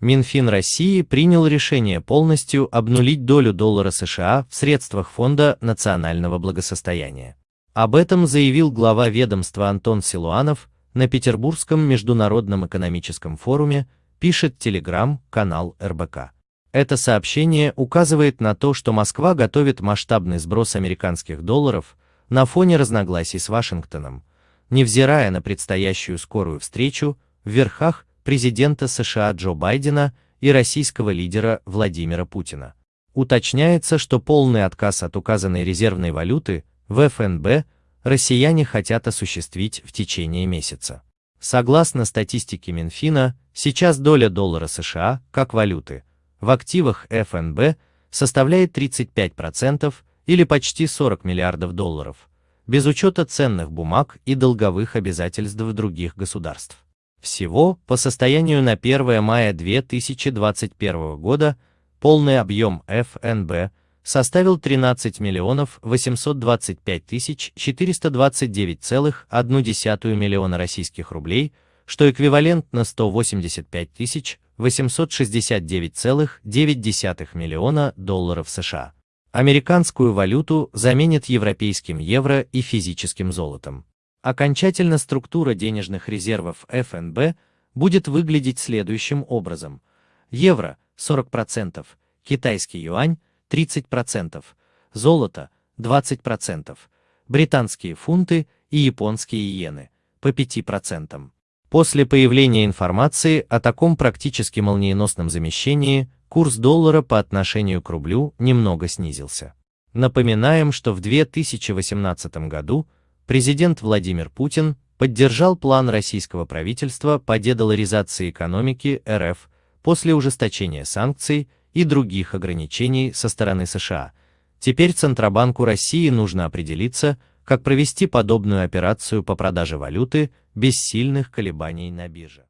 Минфин России принял решение полностью обнулить долю доллара США в средствах Фонда национального благосостояния. Об этом заявил глава ведомства Антон Силуанов на Петербургском международном экономическом форуме, пишет телеграм-канал РБК. Это сообщение указывает на то, что Москва готовит масштабный сброс американских долларов на фоне разногласий с Вашингтоном, невзирая на предстоящую скорую встречу в верхах президента США Джо Байдена и российского лидера Владимира Путина. Уточняется, что полный отказ от указанной резервной валюты в ФНБ россияне хотят осуществить в течение месяца. Согласно статистике Минфина, сейчас доля доллара США как валюты в активах ФНБ составляет 35% или почти 40 миллиардов долларов, без учета ценных бумаг и долговых обязательств других государств. Всего, по состоянию на 1 мая 2021 года, полный объем ФНБ составил 13 миллионов 825 тысяч 429,1 миллиона российских рублей, что эквивалентно 185 тысяч 869,9 миллиона долларов США. Американскую валюту заменит европейским евро и физическим золотом. Окончательно структура денежных резервов ФНБ будет выглядеть следующим образом. Евро 40%, китайский юань 30%, золото 20%, британские фунты и японские иены по 5%. После появления информации о таком практически молниеносном замещении, курс доллара по отношению к рублю немного снизился. Напоминаем, что в 2018 году президент Владимир Путин поддержал план российского правительства по дедоларизации экономики РФ после ужесточения санкций и других ограничений со стороны США. Теперь Центробанку России нужно определиться, как провести подобную операцию по продаже валюты без сильных колебаний на бирже.